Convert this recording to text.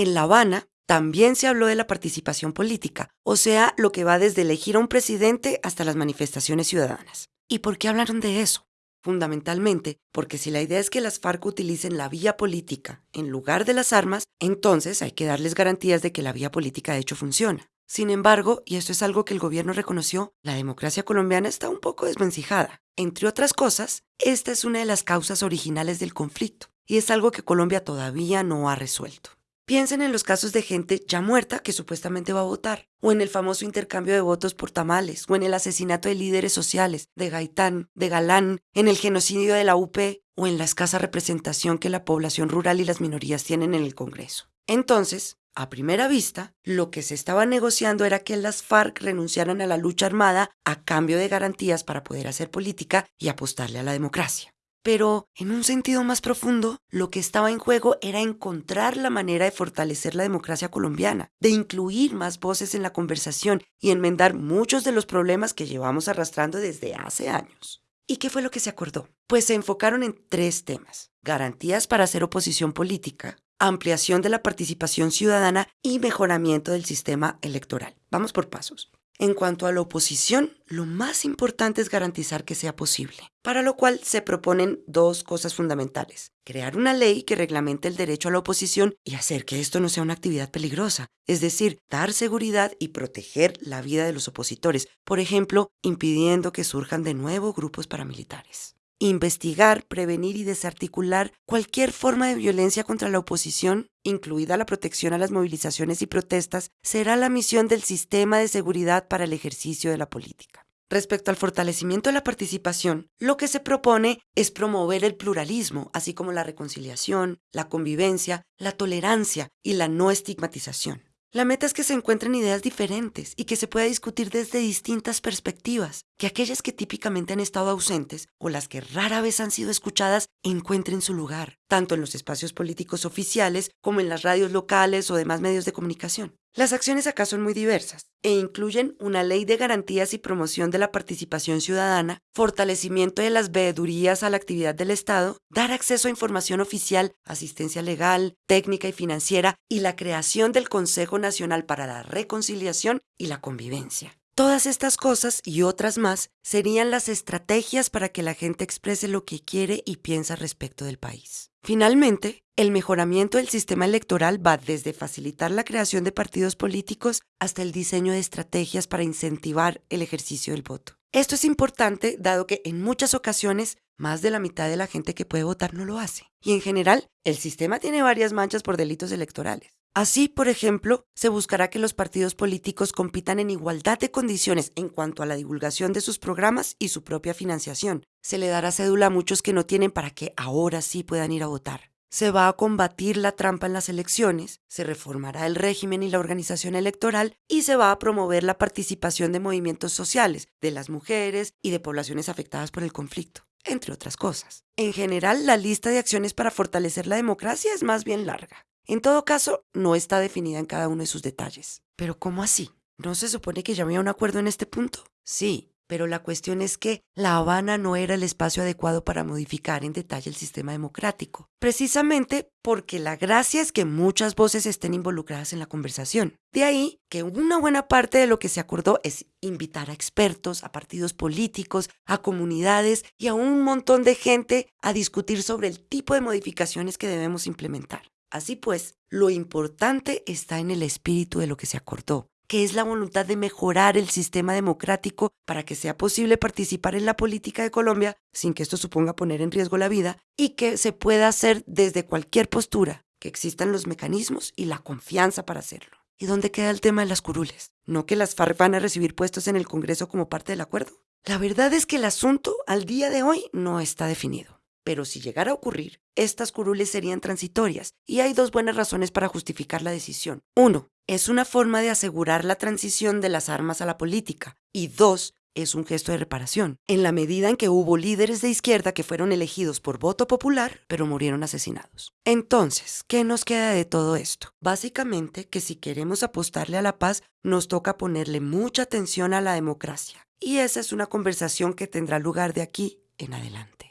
En La Habana también se habló de la participación política, o sea, lo que va desde elegir a un presidente hasta las manifestaciones ciudadanas. ¿Y por qué hablaron de eso? Fundamentalmente, porque si la idea es que las FARC utilicen la vía política en lugar de las armas, entonces hay que darles garantías de que la vía política de hecho funciona. Sin embargo, y esto es algo que el gobierno reconoció, la democracia colombiana está un poco desvencijada. Entre otras cosas, esta es una de las causas originales del conflicto, y es algo que Colombia todavía no ha resuelto. Piensen en los casos de gente ya muerta que supuestamente va a votar, o en el famoso intercambio de votos por tamales, o en el asesinato de líderes sociales, de Gaitán, de Galán, en el genocidio de la UP, o en la escasa representación que la población rural y las minorías tienen en el Congreso. Entonces, a primera vista, lo que se estaba negociando era que las FARC renunciaran a la lucha armada a cambio de garantías para poder hacer política y apostarle a la democracia. Pero, en un sentido más profundo, lo que estaba en juego era encontrar la manera de fortalecer la democracia colombiana, de incluir más voces en la conversación y enmendar muchos de los problemas que llevamos arrastrando desde hace años. ¿Y qué fue lo que se acordó? Pues se enfocaron en tres temas. Garantías para hacer oposición política, ampliación de la participación ciudadana y mejoramiento del sistema electoral. Vamos por pasos. En cuanto a la oposición, lo más importante es garantizar que sea posible, para lo cual se proponen dos cosas fundamentales. Crear una ley que reglamente el derecho a la oposición y hacer que esto no sea una actividad peligrosa, es decir, dar seguridad y proteger la vida de los opositores, por ejemplo, impidiendo que surjan de nuevo grupos paramilitares investigar, prevenir y desarticular cualquier forma de violencia contra la oposición, incluida la protección a las movilizaciones y protestas, será la misión del sistema de seguridad para el ejercicio de la política. Respecto al fortalecimiento de la participación, lo que se propone es promover el pluralismo, así como la reconciliación, la convivencia, la tolerancia y la no estigmatización. La meta es que se encuentren ideas diferentes y que se pueda discutir desde distintas perspectivas, que aquellas que típicamente han estado ausentes o las que rara vez han sido escuchadas encuentren su lugar, tanto en los espacios políticos oficiales como en las radios locales o demás medios de comunicación. Las acciones acá son muy diversas e incluyen una ley de garantías y promoción de la participación ciudadana, fortalecimiento de las veedurías a la actividad del Estado, dar acceso a información oficial, asistencia legal, técnica y financiera y la creación del Consejo Nacional para la Reconciliación y la Convivencia. Todas estas cosas y otras más serían las estrategias para que la gente exprese lo que quiere y piensa respecto del país. Finalmente, el mejoramiento del sistema electoral va desde facilitar la creación de partidos políticos hasta el diseño de estrategias para incentivar el ejercicio del voto. Esto es importante dado que en muchas ocasiones más de la mitad de la gente que puede votar no lo hace. Y en general, el sistema tiene varias manchas por delitos electorales. Así, por ejemplo, se buscará que los partidos políticos compitan en igualdad de condiciones en cuanto a la divulgación de sus programas y su propia financiación. Se le dará cédula a muchos que no tienen para que ahora sí puedan ir a votar. Se va a combatir la trampa en las elecciones, se reformará el régimen y la organización electoral y se va a promover la participación de movimientos sociales, de las mujeres y de poblaciones afectadas por el conflicto entre otras cosas. En general, la lista de acciones para fortalecer la democracia es más bien larga. En todo caso, no está definida en cada uno de sus detalles. Pero ¿cómo así? ¿No se supone que ya había un acuerdo en este punto? Sí, pero la cuestión es que La Habana no era el espacio adecuado para modificar en detalle el sistema democrático, precisamente porque la gracia es que muchas voces estén involucradas en la conversación. De ahí que una buena parte de lo que se acordó es invitar a expertos, a partidos políticos, a comunidades y a un montón de gente a discutir sobre el tipo de modificaciones que debemos implementar. Así pues, lo importante está en el espíritu de lo que se acordó, que es la voluntad de mejorar el sistema democrático para que sea posible participar en la política de Colombia sin que esto suponga poner en riesgo la vida y que se pueda hacer desde cualquier postura, que existan los mecanismos y la confianza para hacerlo. ¿Y dónde queda el tema de las curules? ¿No que las FARC van a recibir puestos en el Congreso como parte del acuerdo? La verdad es que el asunto al día de hoy no está definido. Pero si llegara a ocurrir, estas curules serían transitorias y hay dos buenas razones para justificar la decisión. Uno, es una forma de asegurar la transición de las armas a la política. Y dos, es un gesto de reparación, en la medida en que hubo líderes de izquierda que fueron elegidos por voto popular, pero murieron asesinados. Entonces, ¿qué nos queda de todo esto? Básicamente que si queremos apostarle a la paz, nos toca ponerle mucha atención a la democracia. Y esa es una conversación que tendrá lugar de aquí en adelante.